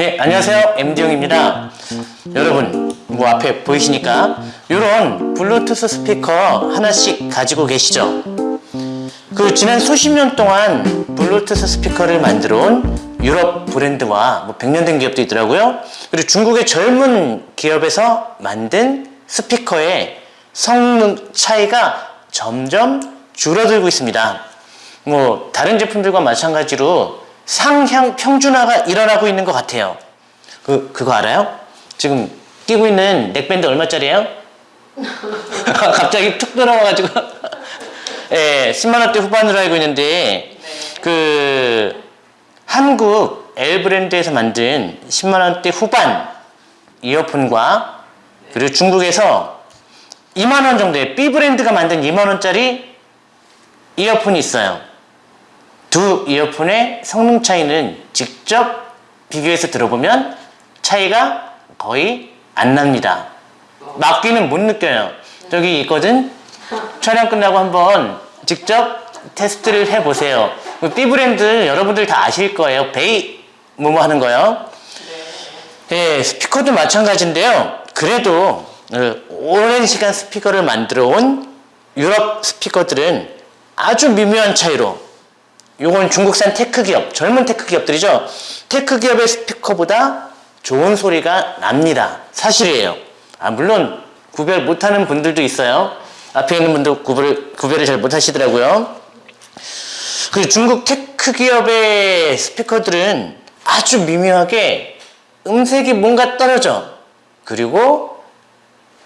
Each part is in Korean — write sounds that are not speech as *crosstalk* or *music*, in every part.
네, 안녕하세요. MD용입니다. 여러분, 뭐 앞에 보이시니까 이런 블루투스 스피커 하나씩 가지고 계시죠? 그 지난 수십 년 동안 블루투스 스피커를 만들어 온 유럽 브랜드와 뭐 100년 된 기업도 있더라고요. 그리고 중국의 젊은 기업에서 만든 스피커의 성능 차이가 점점 줄어들고 있습니다. 뭐 다른 제품들과 마찬가지로 상향 평준화가 일어나고 있는 것 같아요. 그 그거 알아요? 지금 끼고 있는 넥밴드 얼마짜리예요? *laughs* 갑자기 툭 들어와가지고 *laughs* 예, 10만 원대 후반으로 알고 있는데 그 한국 L 브랜드에서 만든 10만 원대 후반 이어폰과 그리고 중국에서 2만 원 정도의 B 브랜드가 만든 2만 원짜리 이어폰이 있어요. 두 이어폰의 성능 차이는 직접 비교해서 들어보면 차이가 거의 안 납니다. 막기는 못 느껴요. 저기 있거든? 촬영 끝나고 한번 직접 테스트를 해보세요. B 브랜드 여러분들 다 아실 거예요. 베이 뭐뭐 하는 거요. 예, 스피커도 마찬가지인데요. 그래도 어, 오랜 시간 스피커를 만들어 온 유럽 스피커들은 아주 미묘한 차이로 요건 중국산 tech 기업, 젊은 tech 기업들이죠. tech 기업의 스피커보다 좋은 소리가 납니다. 사실이에요. 아, 물론 구별 못하는 분들도 있어요. 앞에 있는 분도 구별, 구별을 잘 못하시더라고요. 그 중국 tech 기업의 스피커들은 아주 미묘하게 음색이 뭔가 떨어져. 그리고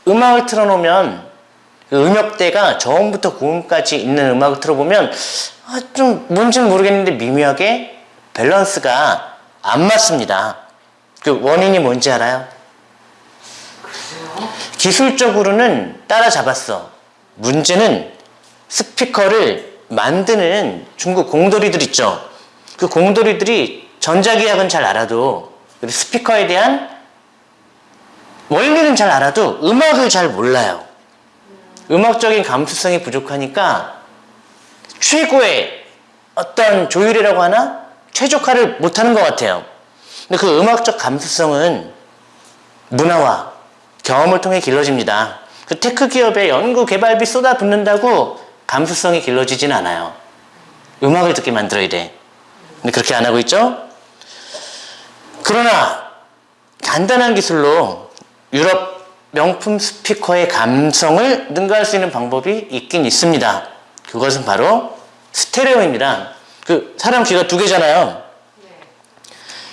음악을 틀어놓으면 그 음역대가 저음부터 고음까지 있는 음악을 틀어보면 아, 좀 뭔지는 모르겠는데 미묘하게 밸런스가 안 맞습니다. 그 원인이 뭔지 알아요? 기술적으로는 따라잡았어. 문제는 스피커를 만드는 중국 공돌이들 있죠. 그 공돌이들이 전자기학은 잘 알아도 스피커에 대한 원리는 잘 알아도 음악을 잘 몰라요. 음악적인 감수성이 부족하니까 최고의 어떤 조율이라고 하나 최적화를 못하는 것 같아요. 근데 그 음악적 감수성은 문화와 경험을 통해 길러집니다. 그 tech 기업의 연구 개발비 쏟아붓는다고 감수성이 길러지진 않아요. 음악을 듣게 만들어야 돼. 근데 그렇게 안 하고 있죠? 그러나 간단한 기술로 유럽 명품 스피커의 감성을 능가할 수 있는 방법이 있긴 있습니다. 그것은 바로 스테레오입니다. 그 사람 귀가 두 개잖아요.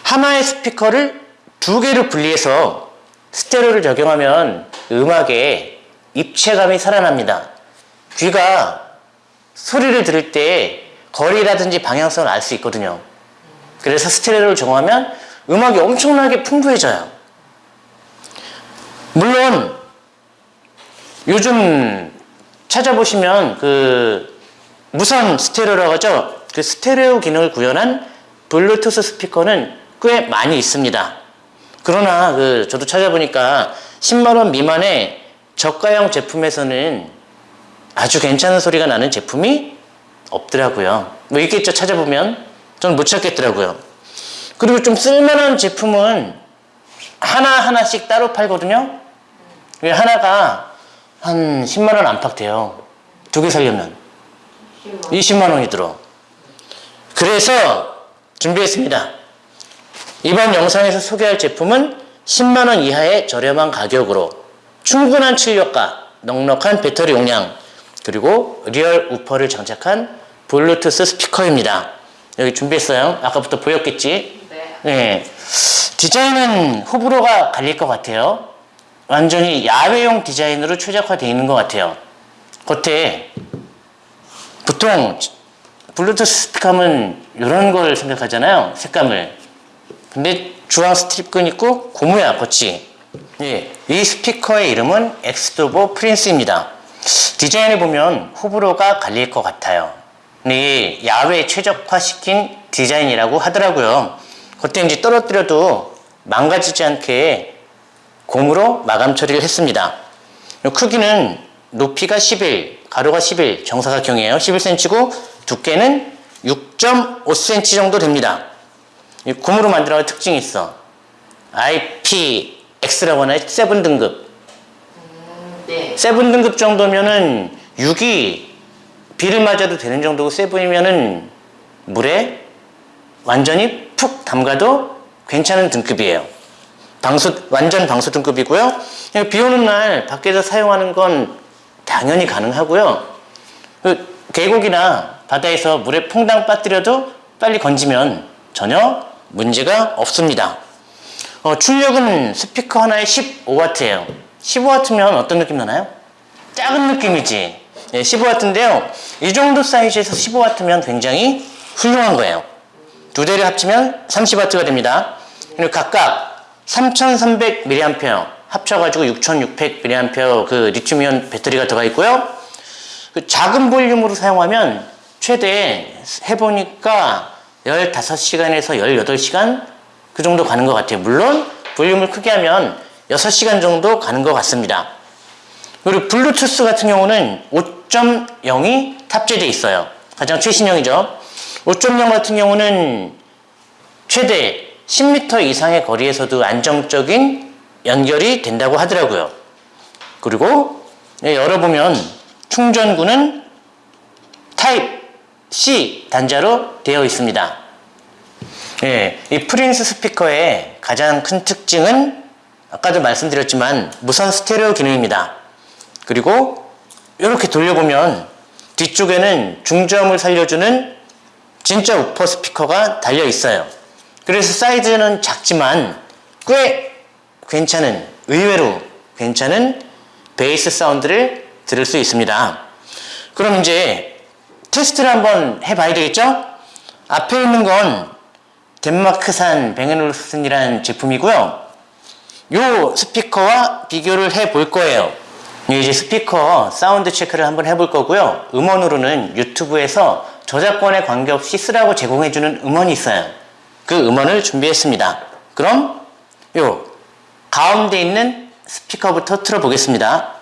하나의 스피커를 두 개로 분리해서 스테레오를 적용하면 음악에 입체감이 살아납니다. 귀가 소리를 들을 때 거리라든지 방향성을 알 수 있거든요. 그래서 스테레오를 적용하면 음악이 엄청나게 풍부해져요. 물론 요즘 찾아보시면 그 무선 스테레오라고 하죠. 그 스테레오 기능을 구현한 블루투스 스피커는 꽤 많이 있습니다. 그러나 그 저도 찾아보니까 10만 원 미만의 저가형 제품에서는 아주 괜찮은 소리가 나는 제품이 없더라고요. 뭐 있겠죠 찾아보면 저는 못 찾겠더라고요. 그리고 좀 쓸만한 제품은 하나하나씩 따로 팔거든요. 하나가 한 10만 원 안팎 돼요. 두 개 살려면. 20만 원이 들어. 그래서 준비했습니다. 이번 영상에서 소개할 제품은 10만 원 이하의 저렴한 가격으로 충분한 출력과 넉넉한 배터리 용량 그리고 real 우퍼를 장착한 블루투스 스피커입니다. 여기 준비했어요. 아까부터 보였겠지? 네. 네. 디자인은 호불호가 갈릴 것 같아요. 완전히 야외용 디자인으로 최적화되어 있는 것 같아요. 겉에 보통 블루투스 스피커는 이런 걸 생각하잖아요. 색감을. 근데 주황 strap끈 있고 고무야 겉이. 예, 이 스피커의 이름은 XDOBO Prince입니다. 디자인을 보면 호불호가 갈릴 것 같아요. 근데 야외 최적화시킨 디자인이라고 하더라고요. 겉에 이제 떨어뜨려도 망가지지 않게 고무로 마감 처리를 했습니다. 크기는 높이가 11, 가로가 11, 정사각형이에요. 11cm고 두께는 6.5cm 정도 됩니다. 고무로 만들어서 특징이 있어. IPX라고 하나요? 7 등급. 네. 7 등급 정도면은 6이 비를 맞아도 되는 정도고 7이면은 물에 완전히 푹 담가도 괜찮은 등급이에요. 방수, 완전 방수 등급이고요. 비 오는 날 밖에서 사용하는 건 당연히 가능하고요. 그 계곡이나 바다에서 물에 퐁당 빠뜨려도 빨리 건지면 전혀 문제가 없습니다. 어, 출력은 스피커 하나에 15W예요. 15W면 어떤 느낌 나나요? 작은 느낌이지. 예, 15W인데요. 이 정도 사이즈에서 15W면 굉장히 훌륭한 거예요. 두 대를 합치면 30W가 됩니다. 그리고 각각 3300mAh 합쳐가지고 6600mAh 그 리튬이온 배터리가 들어가 있고요. 그 작은 볼륨으로 사용하면 최대 해보니까 15시간에서 18시간 그 정도 가는 것 같아요. 물론 볼륨을 크게 하면 6시간 정도 가는 것 같습니다. 그리고 블루투스 같은 경우는 5.0이 탑재되어 있어요. 가장 최신형이죠. 5.0 같은 경우는 최대 10m 이상의 거리에서도 안정적인 연결이 된다고 하더라고요. 그리고 예, 열어보면 충전구는 타입 C 단자로 되어 있습니다. 예, 이 프린스 스피커의 가장 큰 특징은 아까도 말씀드렸지만 무선 스테레오 기능입니다. 그리고 이렇게 돌려보면 뒤쪽에는 중저음을 살려주는 진짜 우퍼 스피커가 달려 있어요. 그래서 사이즈는 작지만 꽤 괜찮은, 의외로 괜찮은 베이스 사운드를 들을 수 있습니다. 그럼 이제 테스트를 한번 해봐야 되겠죠? 앞에 있는 건 덴마크산 뱅앤올슨이라는 제품이고요. 이 스피커와 비교를 해 볼 거예요. 이제 스피커 사운드 체크를 한번 해볼 거고요. 음원으로는 유튜브에서 저작권에 관계없이 쓰라고 제공해주는 음원이 있어요. 그 음원을 준비했습니다. 그럼 요 가운데 있는 스피커부터 틀어보겠습니다.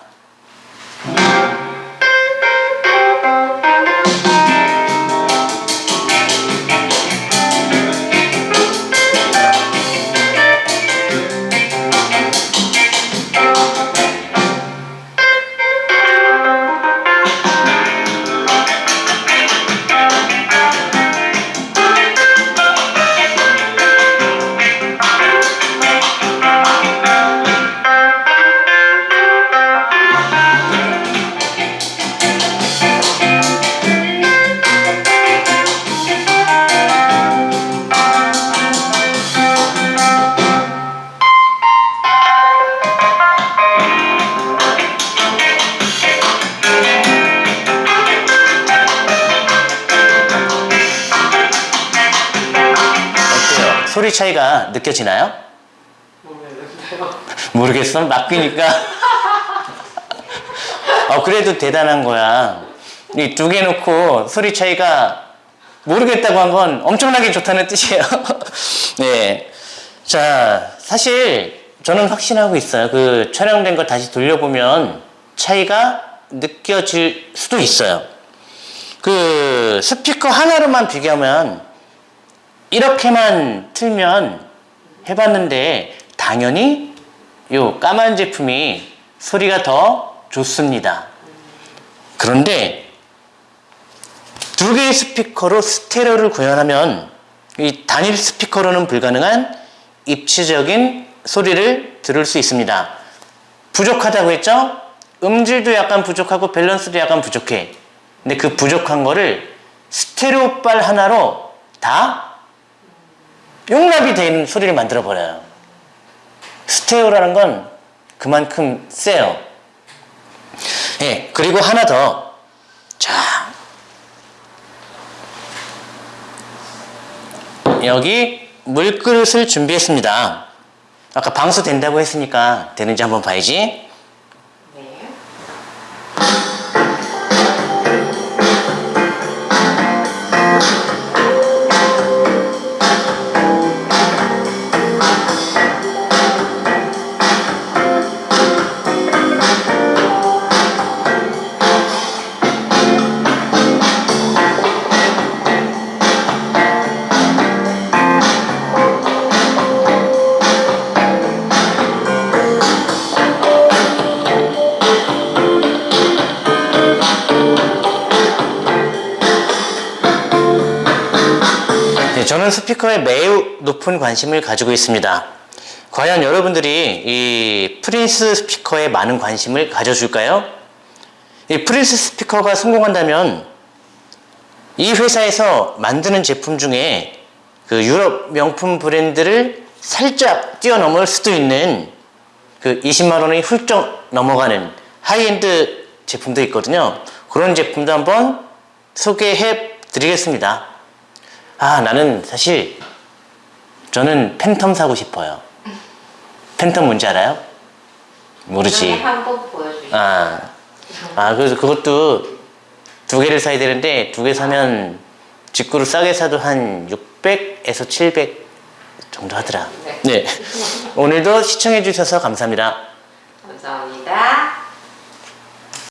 차이가 느껴지나요? 모르겠어. 맡기니까. 어, 그래도 대단한 거야. 이 두 개 놓고 소리 차이가 모르겠다고 한 건 엄청나게 좋다는 뜻이에요. *laughs* 네. 자, 사실 저는 확신하고 있어요. 그 촬영된 거 다시 돌려보면 차이가 느껴질 수도 있어요. 그 스피커 하나로만 비교하면 이렇게만 틀면 해봤는데 당연히 요 까만 제품이 소리가 더 좋습니다. 그런데 두 개의 스피커로 스테레오를 구현하면 이 단일 스피커로는 불가능한 입체적인 소리를 들을 수 있습니다. 부족하다고 했죠? 음질도 약간 부족하고 밸런스도 약간 부족해. 근데 그 부족한 거를 스테레오 빨 하나로 다 용납이 되는 소리를 만들어 버려요. 스테레오라는 건 그만큼 세요. 예, 그리고 하나 더. 자. 여기 물그릇을 준비했습니다. 아까 방수 된다고 했으니까 되는지 한번 봐야지. 네. 저는 스피커에 매우 높은 관심을 가지고 있습니다. 과연 여러분들이 이 Prince 스피커에 많은 관심을 가져줄까요? 이 Prince 스피커가 성공한다면 이 회사에서 만드는 제품 중에 그 유럽 명품 브랜드를 살짝 뛰어넘을 수도 있는 그 20만 원이 훌쩍 넘어가는 하이엔드 제품도 있거든요. 그런 제품도 한번 소개해 드리겠습니다. 아, 나는 사실 저는 팬텀 사고 싶어요. 팬텀 뭔지 알아요? 모르지. 아, 아, 그래서 그것도 두 개를 사야 되는데 두 개 사면 직구를 싸게 사도 한 600에서 700 정도 하더라. 네. 네. 오늘도 시청해 주셔서 감사합니다. 감사합니다.